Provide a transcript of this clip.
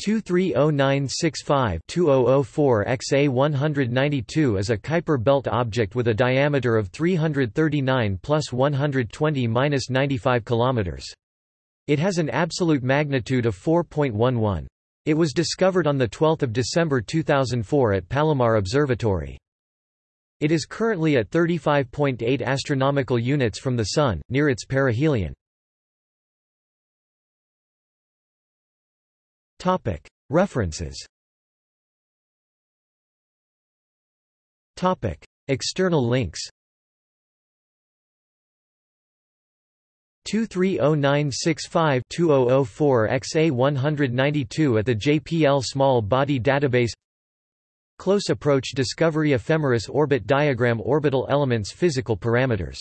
230965-2004 XA192 is a Kuiper belt object with a diameter of 339 plus 120 minus 95 km. It has an absolute magnitude of 4.11. It was discovered on 12 December 2004 at Palomar Observatory. It is currently at 35.8 astronomical units from the Sun, near its perihelion. References. External links. 230965-2004 XA192 at the JPL Small Body Database. Close Approach Discovery Ephemeris Orbit Diagram Orbital Elements Physical Parameters